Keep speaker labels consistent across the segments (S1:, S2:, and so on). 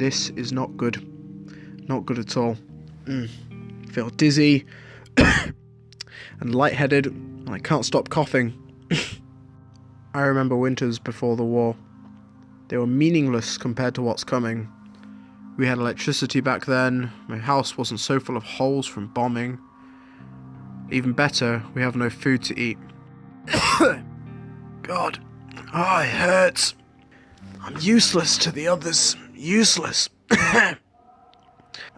S1: This is not good. Not good at all. Mm. Feel dizzy and lightheaded, and I can't stop coughing. I remember winters before the war. They were meaningless compared to what's coming. We had electricity back then, my house wasn't so full of holes from bombing. Even better, we have no food to eat. God, oh, it hurts. I'm useless to the others. Useless.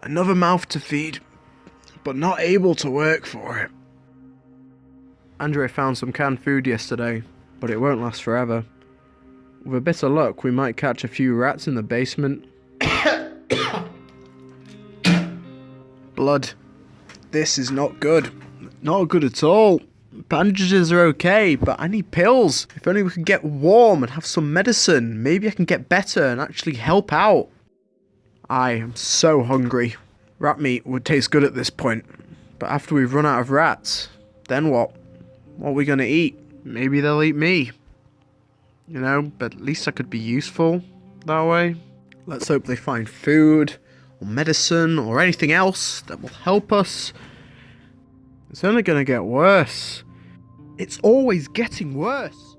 S1: Another mouth to feed, but not able to work for it. Andre found some canned food yesterday, but it won't last forever. With a bit of luck, we might catch a few rats in the basement. Blood. This is not good. Not good at all. Bandages are okay, but I need pills. If only we could get warm and have some medicine. Maybe I can get better and actually help out. I am so hungry. Rat meat would taste good at this point. But after we've run out of rats, then what? What are we going to eat? Maybe they'll eat me. You know, but at least I could be useful that way. Let's hope they find food, or medicine, or anything else that will help us. It's only going to get worse. It's always getting worse.